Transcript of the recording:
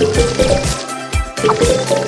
I'm gonna go get some more.